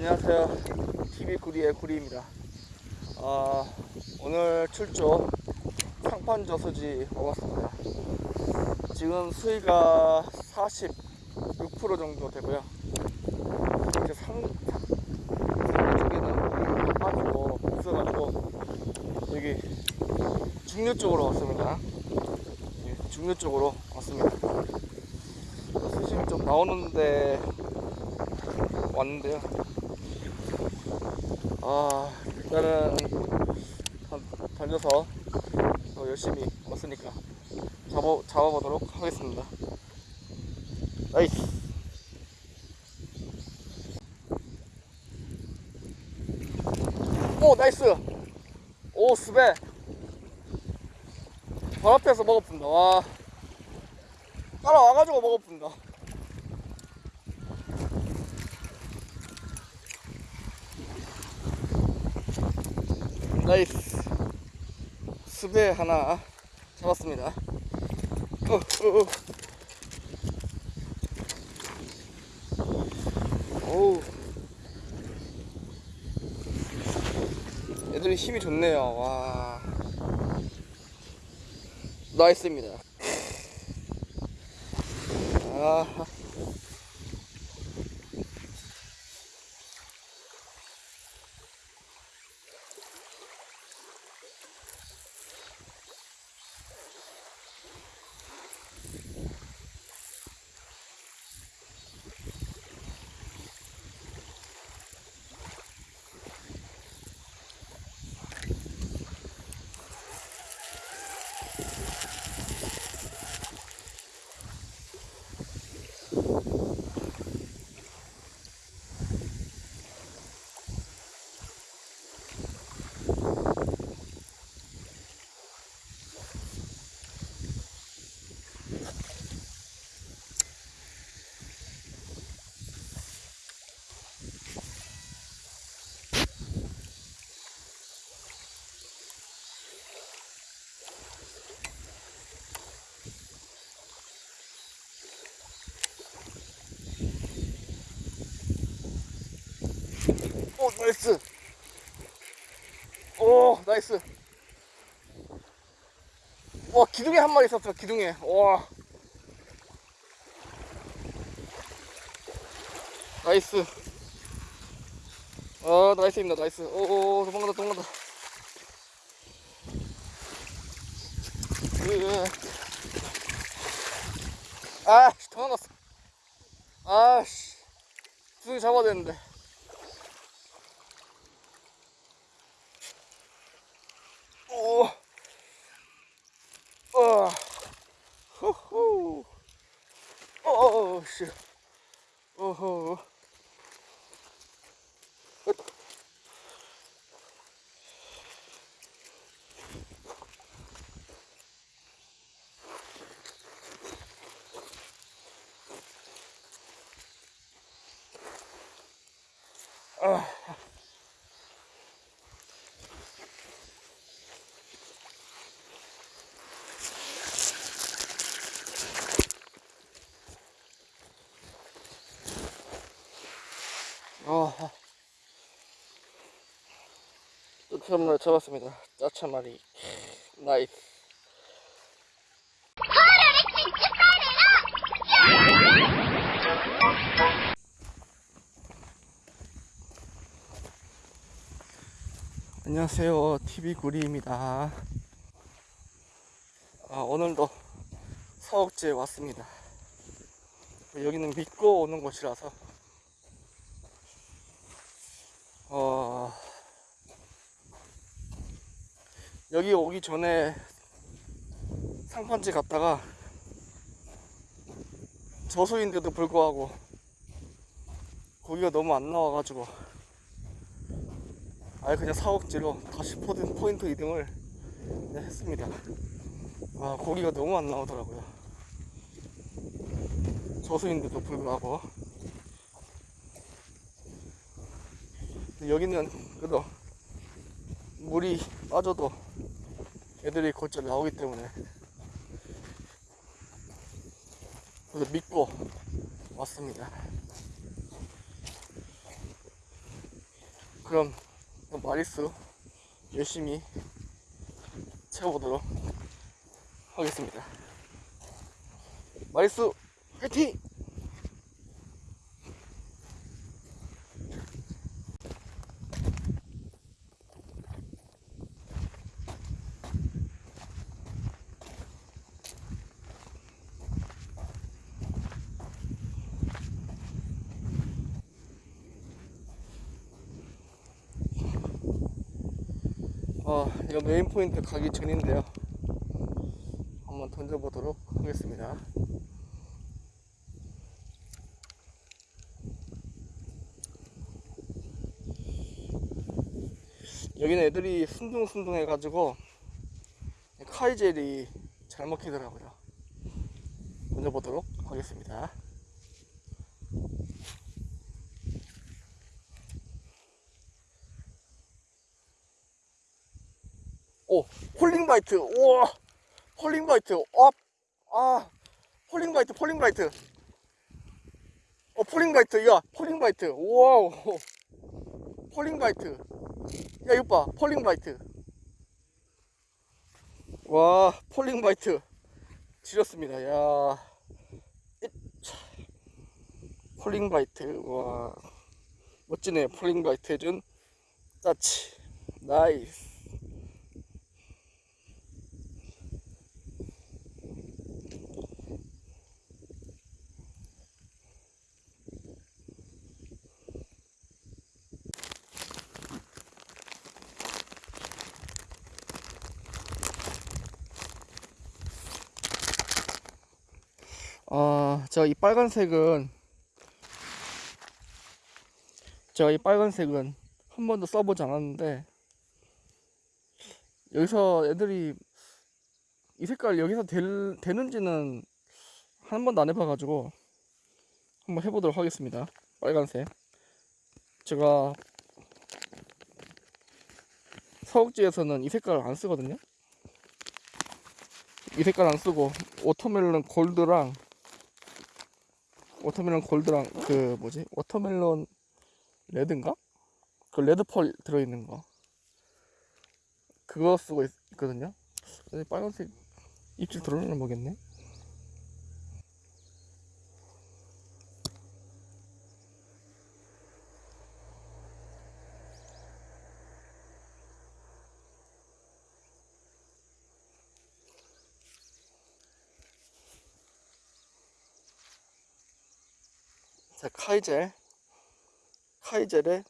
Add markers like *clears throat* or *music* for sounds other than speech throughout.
안녕하세요. TV 구리의 구리입니다. 아, 오늘 출조 상판 저수지 와봤습니다. 지금 수위가 46% 정도 되고요. 이제 상, 쪽에는 빠지고 있어가지고 여기 중류 쪽으로 왔습니다. 예, 중류 쪽으로 왔습니다. 수심이 좀 나오는데 왔는데요. 아, 일단은 단- 달려서 더 열심히 왔으니까 잡아, 잡아보도록 하겠습니다. Nice! 오, nice! 오, 스베! 발 앞에서 먹어본다, 와. 따라와가지고 먹어본다. 나이스 수배 하나 잡았습니다. 어, 어, 어. 오우. 애들이 힘이 좋네요. 와. 나이스입니다. 아 Nice. 오 nice. 와 기둥에 한 마리 있었어 기둥에. 와. Nice. 아 nice입니다 nice. 오오 도망간다 도망간다. 으, 아씨 도망갔어. 아씨. 기둥이 잡아야 되는데 오, 어, 후후, 어, 씨, 어허, 아. 아, 이렇게 한 마리 잡았습니다. 짜차 마리. 나이스. 안녕하세요. TV 구리입니다. 아, 오늘도 서욱지에 왔습니다. 여기는 믿고 오는 곳이라서 어, 여기 오기 전에 상판지 갔다가 저수인데도 불구하고 고기가 너무 안 나와가지고 아예 그냥 사옥지로 다시 포인트 이동을 네, 했습니다. 아, 고기가 너무 안 나오더라고요. 저수인데도 불구하고 여기는 그래도 물이 빠져도 애들이 골절 나오기 때문에 그래서 믿고 왔습니다. 그럼 마리수 열심히 채워보도록 하겠습니다. 마리수 화이팅! 어, 이거 메인 포인트 가기 전인데요. 한번 던져보도록 하겠습니다. 여기는 애들이 순둥순둥 해 가지고 카이젤이 잘 먹히더라고요. 던져보도록 하겠습니다. 오, falling bite. 우와, falling bite. 업. 아, falling bite, falling bite. 어, falling bite. 야, falling bite. 와우. Falling bite. 야, 이거 봐. Falling bite. 와, falling bite. 지렸습니다. 야. 잇. Falling bite. 와. 멋지네. Falling bite 해준 따치. 나이스. 아, 제가 이 빨간색은 제가 이 빨간색은 한 번도 써보지 않았는데 여기서 애들이 이 색깔 여기서 될, 되는지는 한 번도 안 해봐가지고 한번 해보도록 하겠습니다. 빨간색. 제가 서욱지에서는 이 색깔 안 쓰거든요. 이 색깔 안 쓰고 watermelon gold랑 Watermelon gold랑 그 뭐지? Watermelon red인가? 그 red pearl 들어있는 거. 그거 쓰고 있, 거든요. 빨간색 입질 들어오려나 모르겠네 자 카이젤 카이젤의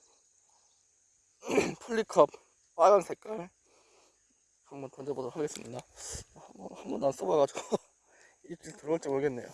*clears throat* 플리컵 빨간 색깔 한번 던져보도록 하겠습니다. 한 번 한 번도 안 써봐가지고 *laughs* 입질 들어올지 모르겠네요.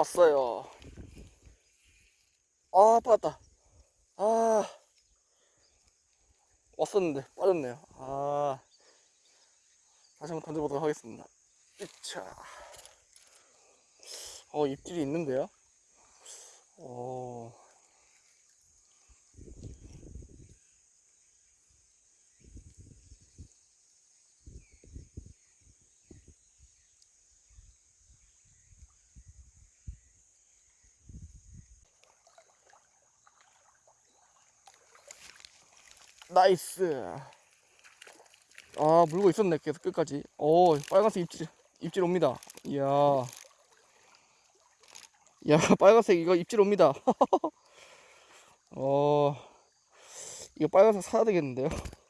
왔어요. 아, 빠졌다. 아, 왔었는데 빠졌네요. 아, 다시 한번 던져보도록 하겠습니다. 이차. 어, 입질이 있는데요? 어, Nice. 아, 물고 있었네, 계속 끝까지. 오, 빨간색 입질, 입질 옵니다. 이야. 야, *laughs* 빨간색 이거 입질 옵니다. *laughs* 어, 이거 빨간색 사야 되겠는데요? *laughs*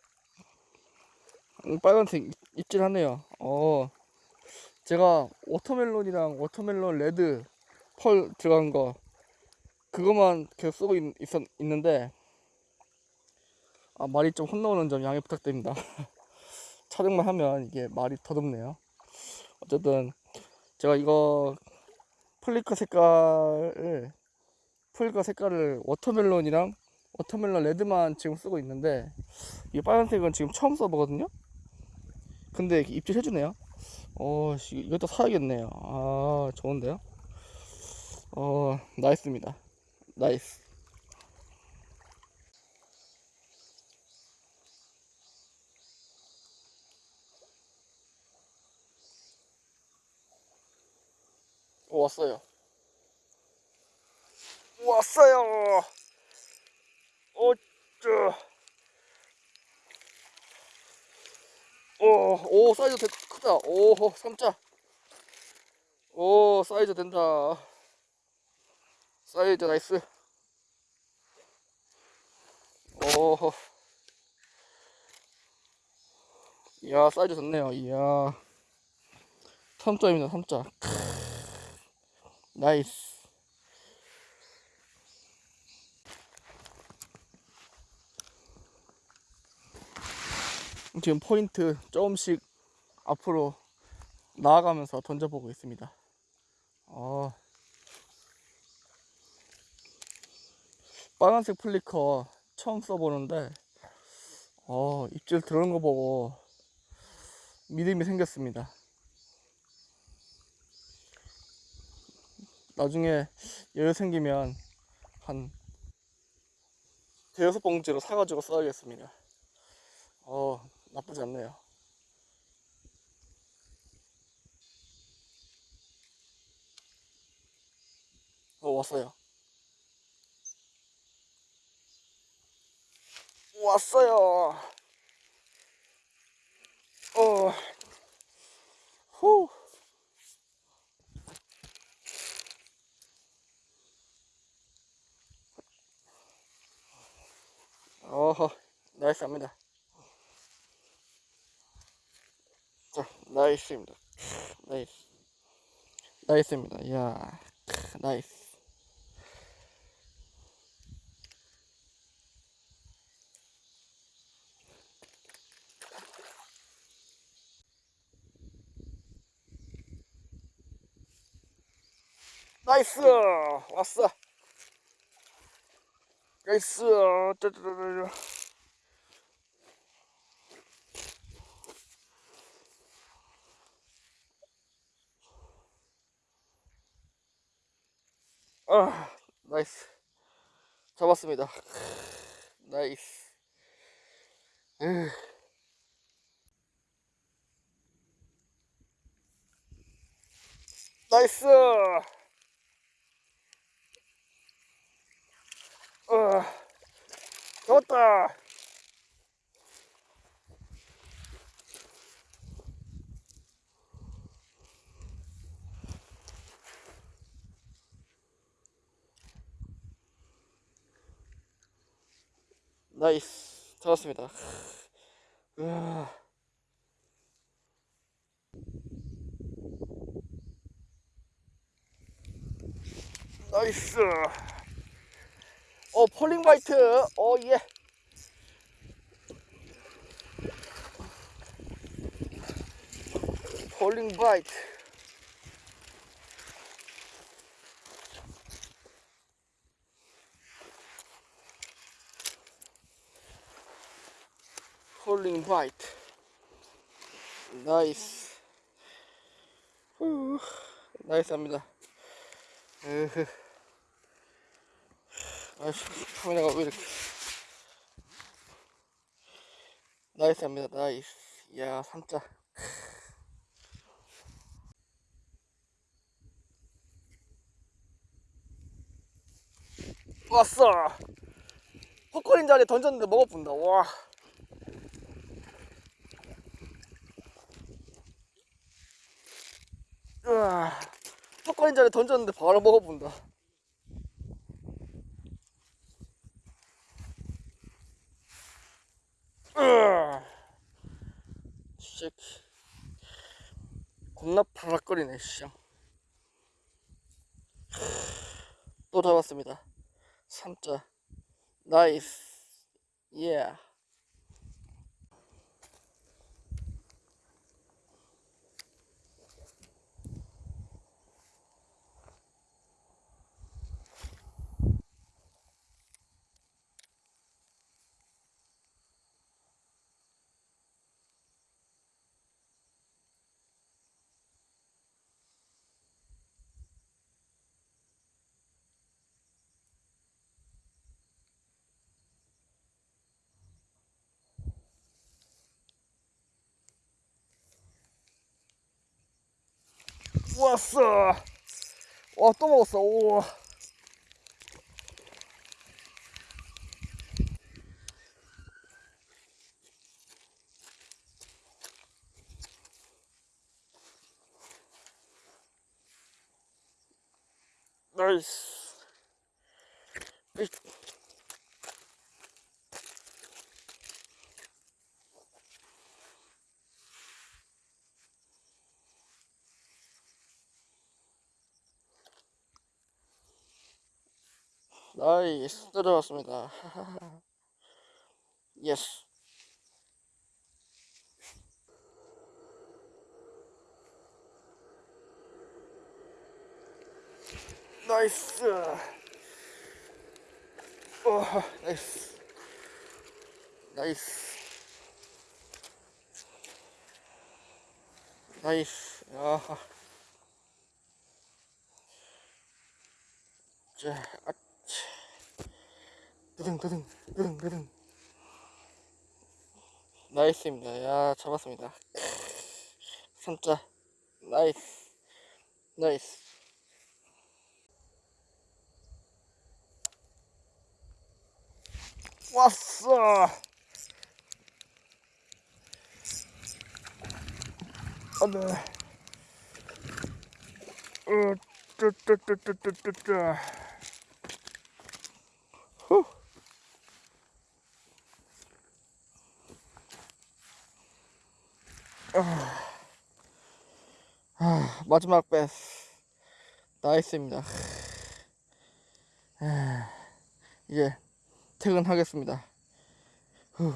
음, 빨간색 입- 입질 하네요. 어, 제가 watermelon이랑 watermelon red pearl 들어간 거, 그거만 계속 쓰고 있, 있었, 있는데, 아, 말이 좀 헛나오는 점 양해 부탁드립니다. *laughs* 촬영만 하면 이게 말이 더듬네요. 어쨌든 제가 이거 플리커 색깔을 풀과 색깔을 watermelon이랑 watermelon red만 지금 쓰고 있는데 이 빨간색은 지금 처음 써보거든요? 근데 이렇게 입질 해주네요. 어 씨, 이것도 사야겠네요. 아 좋은데요? 어 나이스입니다. 나이스 왔어요. 왔어요. 어쭈 오, 오 사이즈 되게 크다. 오 삼자. 오 사이즈 된다. 사이즈 나이스. 오. 이야 사이즈 좋네요. 이야. 3점입니다 3점 나이스 지금 포인트 조금씩 앞으로 나아가면서 던져보고 있습니다. 어, 빨간색 플리커 처음 써보는데 어, 입질 들어오는 거 보고 믿음이 생겼습니다. 나중에 여유 생기면 한 대여섯 봉지로 사가지고 써야겠습니다. 어, 나쁘지 않네요. 어, 왔어요. 왔어요. 어, 후. 어허, 나이스합니다. 자, 나이스입니다. 나이스. 나이스입니다. 이야, 나이스. 나이스! 왔어! 나이스! 짜자자자. 아, 나이스. 잡았습니다. 나이스. 으. 나이스. 어, 잡았다. 나이스. 잡았습니다. 으아. 나이스. 어, 폴링 바이트. 어, 예. 폴링 바이트. 폴링 바이트. 나이스. 후, nice합니다. 으흐. 아이씨, 카메라가 왜 이렇게. nice합니다, nice. 이야, 삼자. 왔어! 헛걸린 자리에 던졌는데 먹어본다, 와. 으아, 헛걸린 자리에 던졌는데 바로 먹어본다. 으아. 씨. 겁나 파락거리네, 씨. 또 잡았습니다. 삼자. Nice. 예. 왔 어. 와, 또 먹었어. 오. 나이스. 으 *laughs* 나이스 들어왔습니다. 예스. 나이스. 오, 나이스. 나이스. 나이스. 야. 자, 아, 드등 드등 드등 드등. 나이스입니다. 야, 잡았습니다. *laughs* 삼자. 나이스. 나이스. 왔어. 안돼. 어, 뚜뚜뚜뚜뚜뚜 마지막 베스 나이스입니다. 아, 이제 퇴근하겠습니다. 후.